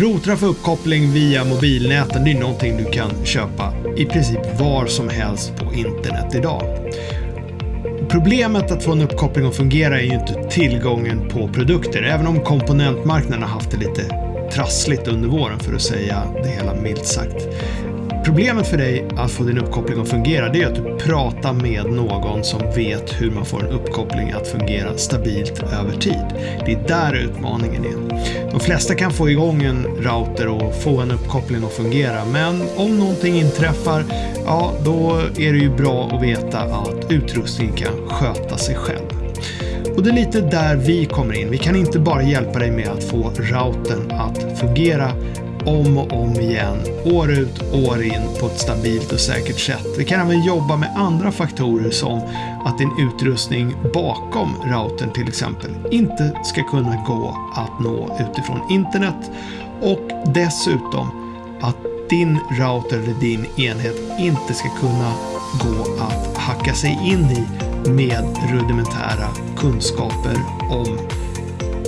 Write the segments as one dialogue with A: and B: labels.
A: Routrar för uppkoppling via mobilnäten det är någonting du kan köpa i princip var som helst på internet idag. Problemet att få en uppkoppling att fungera är ju inte tillgången på produkter, även om komponentmarknaden har haft det lite trassligt under våren för att säga det hela milt sagt. Problemet för dig att få din uppkoppling att fungera det är att du pratar med någon som vet hur man får en uppkoppling att fungera stabilt över tid. Det är där utmaningen är. De flesta kan få igång en router och få en uppkoppling att fungera men om någonting inträffar, ja då är det ju bra att veta att utrustningen kan sköta sig själv. Och det är lite där vi kommer in. Vi kan inte bara hjälpa dig med att få routern att fungera om och om igen, år ut, år in på ett stabilt och säkert sätt. Vi kan även jobba med andra faktorer som att din utrustning bakom routern till exempel inte ska kunna gå att nå utifrån internet och dessutom att din router eller din enhet inte ska kunna gå att hacka sig in i med rudimentära kunskaper om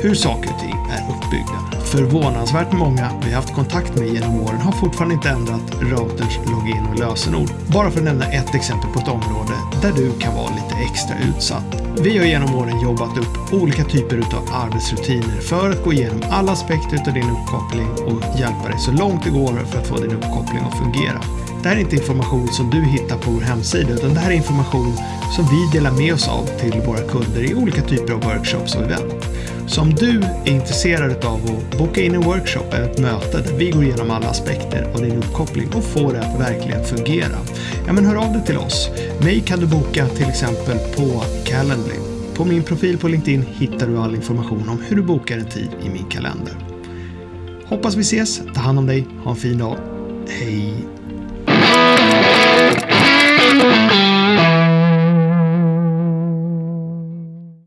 A: hur saker och ting är uppbyggda. Förvånansvärt många vi haft kontakt med genom åren har fortfarande inte ändrat routerns login och lösenord. Bara för att nämna ett exempel på ett område där du kan vara lite extra utsatt. Vi har genom åren jobbat upp olika typer av arbetsrutiner för att gå igenom alla aspekter av din uppkoppling och hjälpa dig så långt det går för att få din uppkoppling att fungera. Det här är inte information som du hittar på vår hemsida utan det här är information som vi delar med oss av till våra kunder i olika typer av workshops och event. Så om du är intresserad av att boka in en workshop eller ett möte där vi går igenom alla aspekter av din uppkoppling och får det att verkligen fungera, ja men hör av dig till oss. Mig kan du boka till exempel på Calendly. På min profil på LinkedIn hittar du all information om hur du bokar en tid i min kalender. Hoppas vi ses, ta hand om dig, ha en fin dag. Hej!